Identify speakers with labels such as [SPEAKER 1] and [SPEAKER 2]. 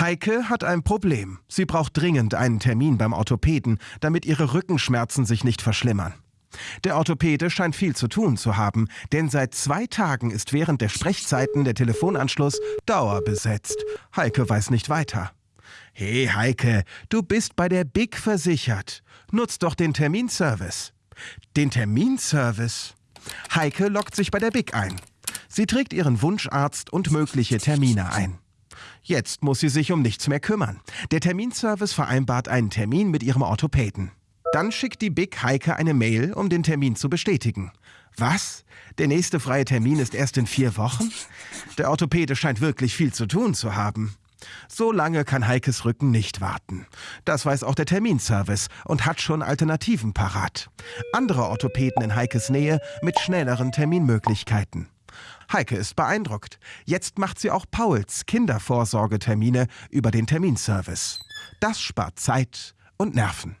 [SPEAKER 1] Heike hat ein Problem. Sie braucht dringend einen Termin beim Orthopäden, damit ihre Rückenschmerzen sich nicht verschlimmern. Der Orthopäde scheint viel zu tun zu haben, denn seit zwei Tagen ist während der Sprechzeiten der Telefonanschluss dauerbesetzt. Heike weiß nicht weiter. Hey Heike, du bist bei der Big versichert. Nutz doch den Terminservice. Den Terminservice? Heike lockt sich bei der Big ein. Sie trägt ihren Wunscharzt und mögliche Termine ein. Jetzt muss sie sich um nichts mehr kümmern. Der Terminservice vereinbart einen Termin mit ihrem Orthopäden. Dann schickt die Big Heike eine Mail, um den Termin zu bestätigen. Was? Der nächste freie Termin ist erst in vier Wochen? Der Orthopäde scheint wirklich viel zu tun zu haben. So lange kann Heikes Rücken nicht warten. Das weiß auch der Terminservice und hat schon Alternativen parat. Andere Orthopäden in Heikes Nähe mit schnelleren Terminmöglichkeiten. Heike ist beeindruckt. Jetzt macht sie auch Pauls Kindervorsorgetermine über den Terminservice. Das spart Zeit und Nerven.